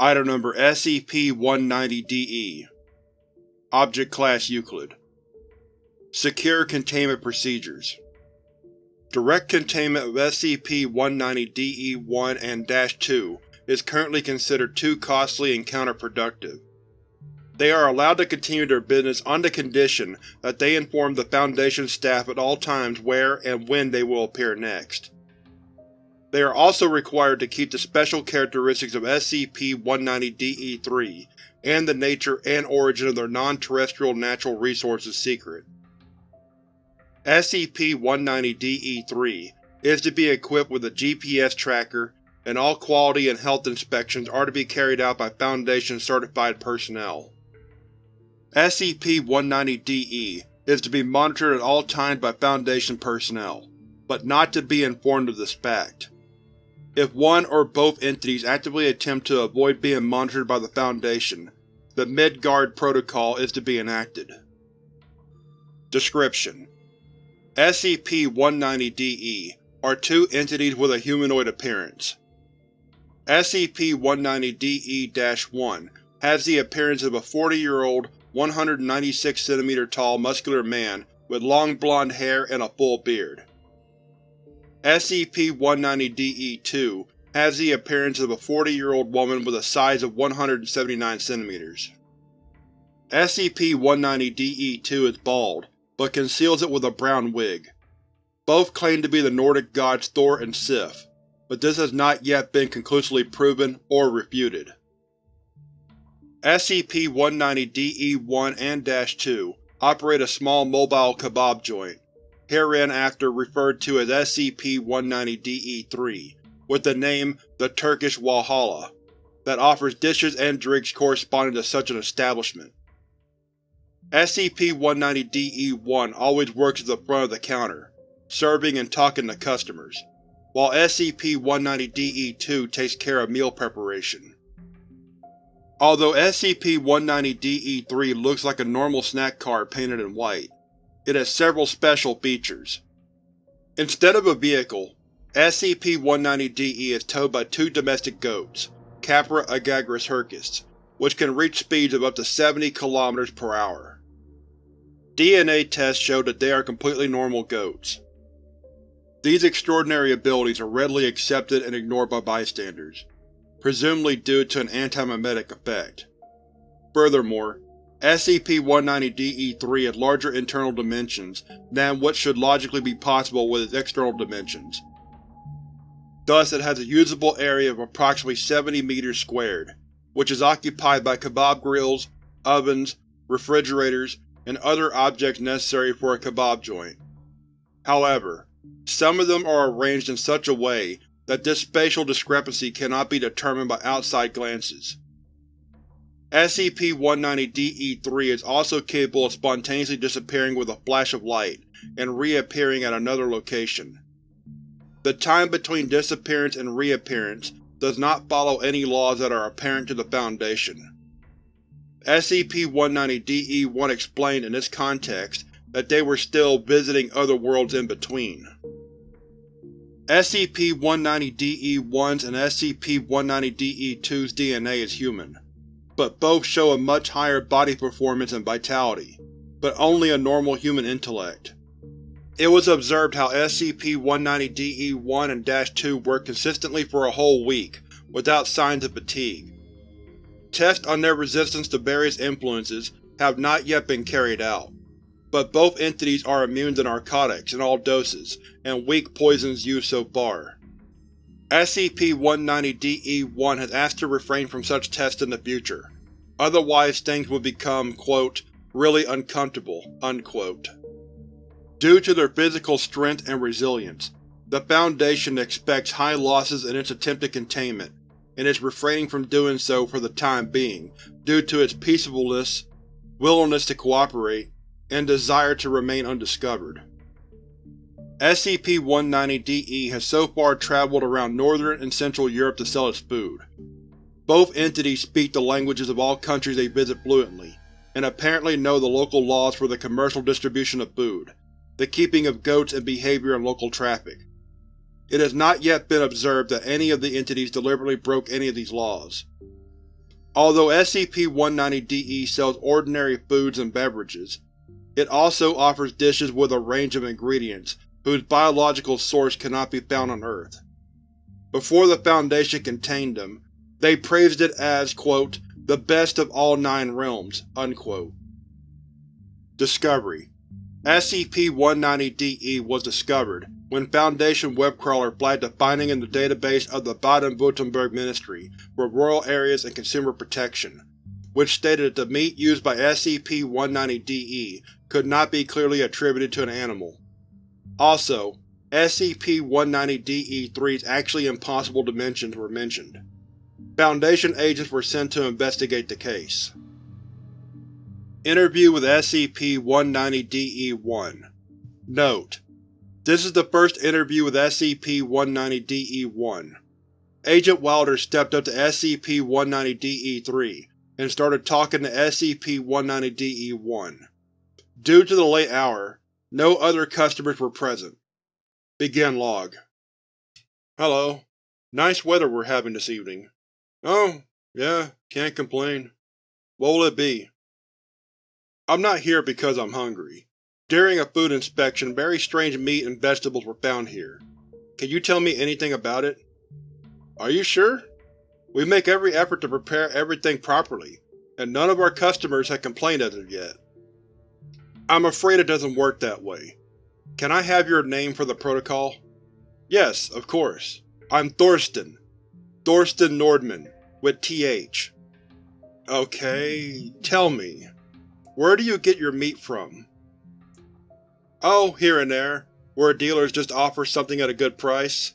Item Number SCP-190-DE Object Class Euclid Secure Containment Procedures Direct containment of SCP-190-DE-1 and -2 is currently considered too costly and counterproductive. They are allowed to continue their business on the condition that they inform the Foundation staff at all times where and when they will appear next. They are also required to keep the special characteristics of SCP-190-DE-3 and the nature and origin of their non-terrestrial natural resources secret. SCP-190-DE-3 is to be equipped with a GPS tracker, and all quality and health inspections are to be carried out by Foundation-certified personnel. SCP-190-DE is to be monitored at all times by Foundation personnel, but not to be informed of this fact. If one or both entities actively attempt to avoid being monitored by the Foundation, the Midgard Protocol is to be enacted. Description: SCP-190-DE are two entities with a humanoid appearance. SCP-190-DE-1 has the appearance of a 40-year-old, 196 cm tall muscular man with long blonde hair and a full beard. SCP-190-DE-2 has the appearance of a 40-year-old woman with a size of 179 cm. SCP-190-DE-2 is bald, but conceals it with a brown wig. Both claim to be the Nordic gods Thor and Sif, but this has not yet been conclusively proven or refuted. SCP-190-DE-1 and -2 operate a small mobile kebab joint, hereinafter referred to as SCP-190-DE-3, with the name the Turkish Walhalla, that offers dishes and drinks corresponding to such an establishment. SCP-190-DE-1 always works at the front of the counter, serving and talking to customers, while SCP-190-DE-2 takes care of meal preparation. Although SCP-190-DE-3 looks like a normal snack cart painted in white, it has several special features. Instead of a vehicle, SCP-190-DE is towed by two domestic goats, Capra aegagrus hircus, which can reach speeds of up to 70 km per hour. DNA tests show that they are completely normal goats. These extraordinary abilities are readily accepted and ignored by bystanders, presumably due to an antimemetic effect. Furthermore, SCP-190-DE-3 has larger internal dimensions than what should logically be possible with its external dimensions. Thus it has a usable area of approximately 70 meters squared, which is occupied by kebab grills, ovens, refrigerators, and other objects necessary for a kebab joint. However, some of them are arranged in such a way that this spatial discrepancy cannot be determined by outside glances. SCP-190-DE-3 is also capable of spontaneously disappearing with a flash of light and reappearing at another location. The time between disappearance and reappearance does not follow any laws that are apparent to the Foundation. SCP-190-DE-1 explained in this context that they were still visiting other worlds in between. SCP-190-DE-1's and SCP-190-DE-2's DNA is human, but both show a much higher body performance and vitality, but only a normal human intellect. It was observed how SCP-190-DE-1 and -2 worked consistently for a whole week, without signs of fatigue. Tests on their resistance to various influences have not yet been carried out but both entities are immune to narcotics in all doses and weak poisons used so far. SCP-190-DE-1 has asked to refrain from such tests in the future, otherwise things would become, quote, really uncomfortable, unquote. Due to their physical strength and resilience, the Foundation expects high losses in its attempted containment, and is refraining from doing so for the time being due to its peaceableness, willingness to cooperate, and desire to remain undiscovered. SCP-190-DE has so far traveled around northern and central Europe to sell its food. Both entities speak the languages of all countries they visit fluently, and apparently know the local laws for the commercial distribution of food, the keeping of goats and behavior in local traffic. It has not yet been observed that any of the entities deliberately broke any of these laws. Although SCP-190-DE sells ordinary foods and beverages, it also offers dishes with a range of ingredients whose biological source cannot be found on Earth. Before the Foundation contained them, they praised it as, quote, the best of all Nine Realms. Unquote. Discovery SCP-190-DE was discovered when Foundation webcrawler flagged a finding in the database of the Baden-Württemberg Ministry for Rural Areas and Consumer Protection, which stated that the meat used by SCP-190-DE could not be clearly attributed to an animal. Also, SCP-190-DE-3's actually impossible dimensions were mentioned. Foundation agents were sent to investigate the case. Interview with SCP-190-DE-1 Note: This is the first interview with SCP-190-DE-1. Agent Wilder stepped up to SCP-190-DE-3 and started talking to SCP-190-DE-1. Due to the late hour, no other customers were present. Begin log. Hello. Nice weather we're having this evening. Oh, yeah, can't complain. What will it be? I'm not here because I'm hungry. During a food inspection, very strange meat and vegetables were found here. Can you tell me anything about it? Are you sure? We make every effort to prepare everything properly, and none of our customers have complained as of yet. I'm afraid it doesn't work that way. Can I have your name for the protocol? Yes, of course. I'm Thorsten. Thorsten Nordman, with TH. Okay, tell me, where do you get your meat from? Oh, here and there, where dealers just offer something at a good price.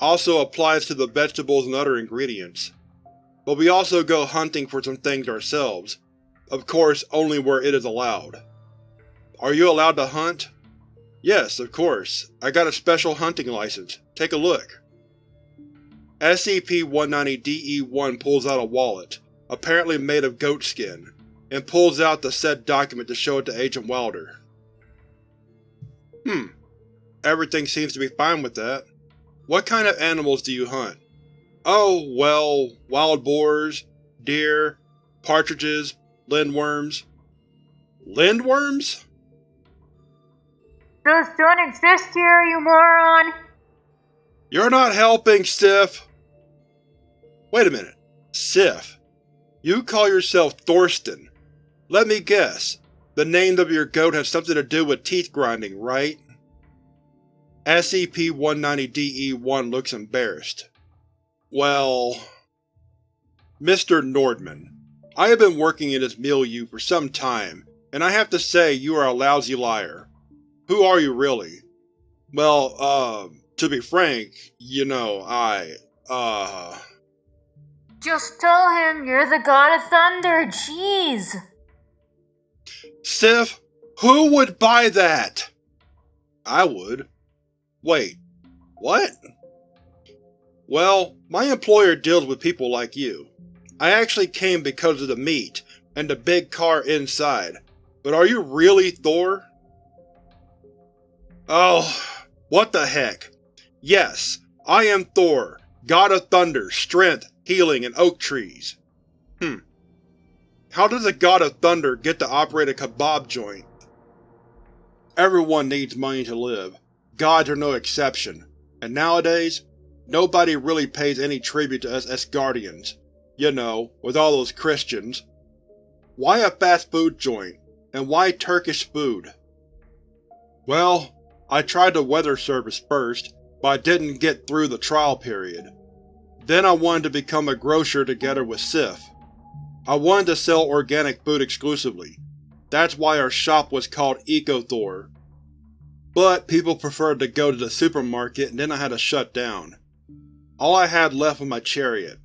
Also applies to the vegetables and other ingredients. But we also go hunting for some things ourselves. Of course, only where it is allowed. Are you allowed to hunt? Yes, of course. I got a special hunting license. Take a look. SCP-190-DE-1 pulls out a wallet, apparently made of goat skin and pulls out the said document to show it to Agent Wilder. Hmm. Everything seems to be fine with that. What kind of animals do you hunt? Oh, well, wild boars, deer, partridges, lindworms. Lindworms? Just don't exist here, you moron! You're not helping, Sif! Wait a minute. Sif, you call yourself Thorsten, let me guess. The name of your goat has something to do with teeth grinding, right? SCP-190-DE-1 looks embarrassed. Well… Mr. Nordman, I have been working in this milieu for some time, and I have to say you are a lousy liar. Who are you really? Well, uh, to be frank, you know, I, uh… Just tell him you're the god of thunder, jeez! Sif, who would buy that? I would. Wait, what? Well, my employer deals with people like you. I actually came because of the meat, and the big car inside. But are you really Thor? Oh, what the heck. Yes, I am Thor, god of thunder, strength, healing, and oak trees. Hmm. How does a god of thunder get to operate a kebab joint? Everyone needs money to live. Gods are no exception. And nowadays, nobody really pays any tribute to us Asgardians. You know, with all those Christians. Why a fast food joint? And why Turkish food? Well, I tried the weather service first, but I didn't get through the trial period. Then I wanted to become a grocer together with Sif. I wanted to sell organic food exclusively. That's why our shop was called EcoThor. But people preferred to go to the supermarket and then I had to shut down. All I had left was my chariot.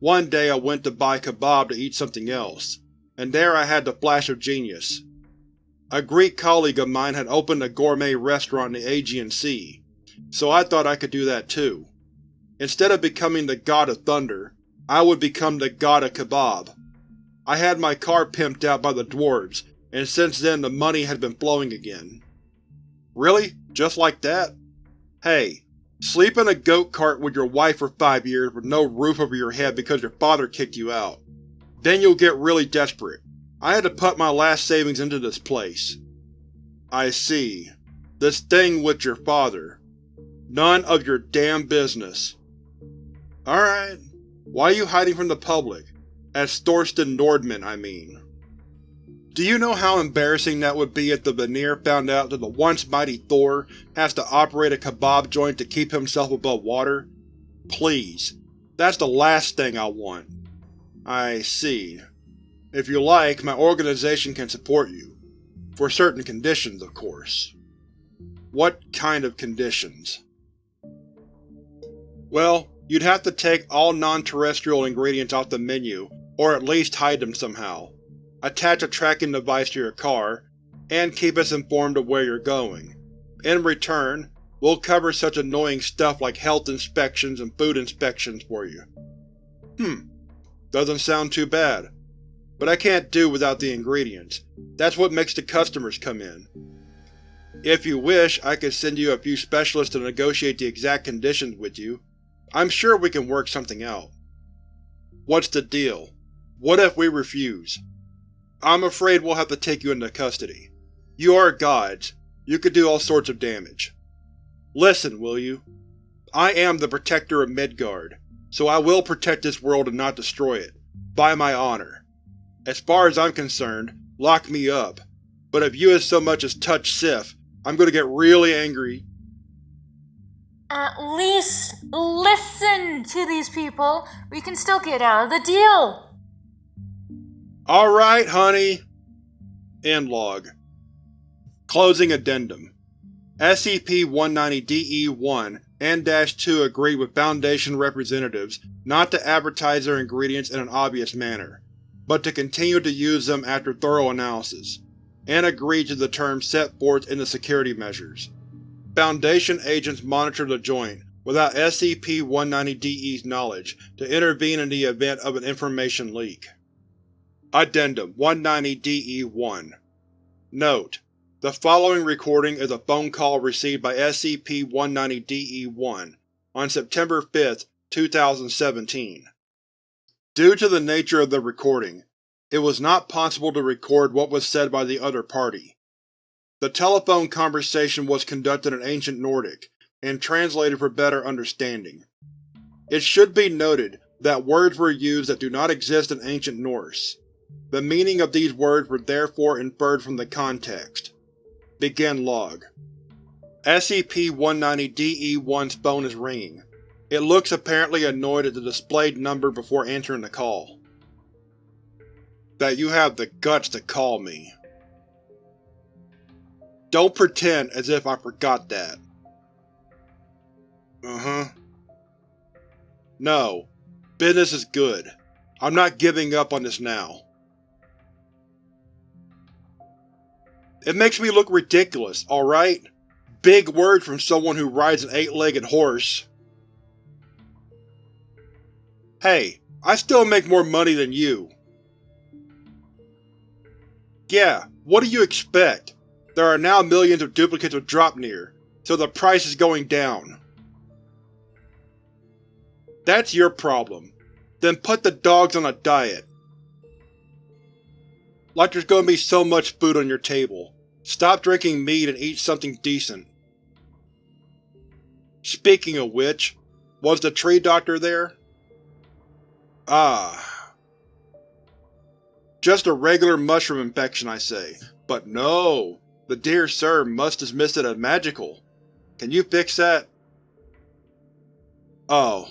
One day I went to buy kebab to eat something else, and there I had the flash of genius. A Greek colleague of mine had opened a gourmet restaurant in the Aegean Sea, so I thought I could do that too. Instead of becoming the god of thunder, I would become the god of kebab. I had my car pimped out by the dwarves, and since then the money has been flowing again. Really? Just like that? Hey, sleep in a goat cart with your wife for five years with no roof over your head because your father kicked you out. Then you'll get really desperate. I had to put my last savings into this place. I see. This thing with your father. None of your damn business. Alright. Why are you hiding from the public? As Thorsten Nordman, I mean. Do you know how embarrassing that would be if the Vanir found out that the once mighty Thor has to operate a kebab joint to keep himself above water? Please. That's the last thing I want. I see. If you like, my organization can support you. For certain conditions, of course. What kind of conditions? Well, you'd have to take all non-terrestrial ingredients off the menu, or at least hide them somehow, attach a tracking device to your car, and keep us informed of where you're going. In return, we'll cover such annoying stuff like health inspections and food inspections for you. Hmm. Doesn't sound too bad. But I can't do without the ingredients. That's what makes the customers come in. If you wish, I could send you a few specialists to negotiate the exact conditions with you. I'm sure we can work something out. What's the deal? What if we refuse? I'm afraid we'll have to take you into custody. You are gods. You could do all sorts of damage. Listen, will you? I am the Protector of Midgard, so I will protect this world and not destroy it. By my honor. As far as I'm concerned, lock me up. But if you as so much as touch Sif, I'm gonna get really angry. At least listen to these people. We can still get out of the deal. Alright, honey. End log. Closing Addendum SCP-190-DE-1 and -2 agreed with Foundation representatives not to advertise their ingredients in an obvious manner, but to continue to use them after thorough analysis, and agreed to the terms set forth in the security measures. Foundation agents monitor the joint, without SCP-190-DE's knowledge, to intervene in the event of an information leak. Addendum 190-DE-1 Note: The following recording is a phone call received by SCP-190-DE-1 on September 5, 2017. Due to the nature of the recording, it was not possible to record what was said by the other party. The telephone conversation was conducted in Ancient Nordic, and translated for better understanding. It should be noted that words were used that do not exist in Ancient Norse. The meaning of these words were therefore inferred from the context. Begin log. SCP-190-DE-1's phone is ringing. It looks apparently annoyed at the displayed number before answering the call. That you have the guts to call me. Don't pretend as if I forgot that. Uh-huh. No. Business is good. I'm not giving up on this now. It makes me look ridiculous, alright? Big words from someone who rides an eight-legged horse. Hey, I still make more money than you. Yeah, what do you expect? There are now millions of duplicates of Draupnir, so the price is going down. That's your problem. Then put the dogs on a diet. Like there's gonna be so much food on your table. Stop drinking mead and eat something decent. Speaking of which, was the tree doctor there? Ah. Just a regular mushroom infection, I say. But no! The dear sir must dismiss it as magical. Can you fix that? Oh.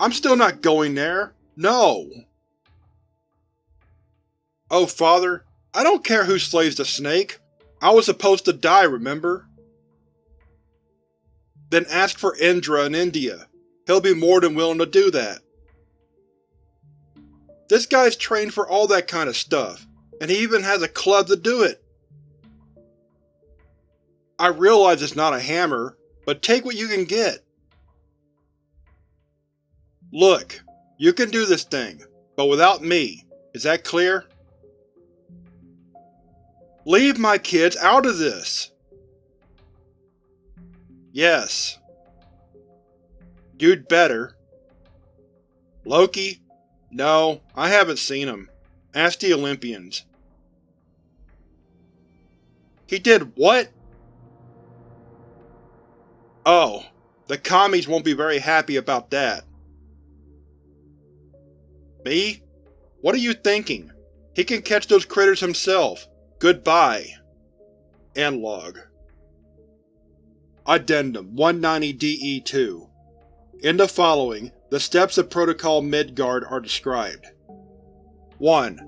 I'm still not going there. No! Oh, father, I don't care who slays the snake. I was supposed to die, remember? Then ask for Indra in India. He'll be more than willing to do that. This guy's trained for all that kind of stuff, and he even has a club to do it. I realize it's not a hammer, but take what you can get. Look, you can do this thing, but without me. Is that clear? Leave my kids out of this! Yes. You'd better. Loki, No, I haven't seen him. Ask the Olympians. He did what? Oh, the commies won't be very happy about that. Me? What are you thinking? He can catch those critters himself. Goodbye. End log. Addendum 190-DE2 In the following, the steps of Protocol Midgard are described. 1.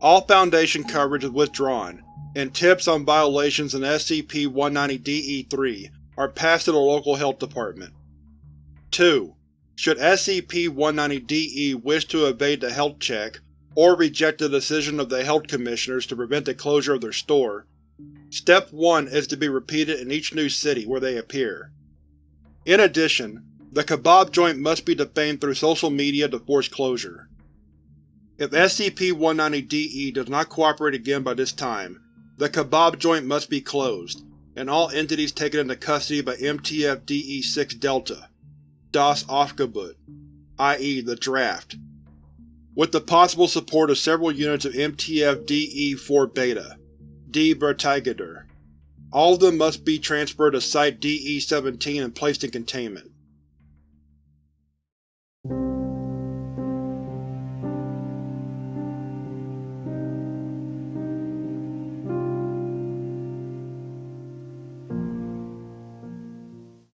All Foundation coverage is withdrawn, and tips on violations in SCP-190-DE3 are passed to the local health department. 2. Should SCP-190-DE wish to evade the health check, or reject the decision of the Health Commissioners to prevent the closure of their store, Step 1 is to be repeated in each new city where they appear. In addition, the kebab joint must be defamed through social media to force closure. If SCP-190-DE does not cooperate again by this time, the kebab joint must be closed, and all entities taken into custody by MTF-DE6 Delta, Das Aufgebot, i.e. the Draft, with the possible support of several units of MTF-DE4 Beta, Die Verteidiger. All of them must be transferred to Site-DE-17 and placed in containment.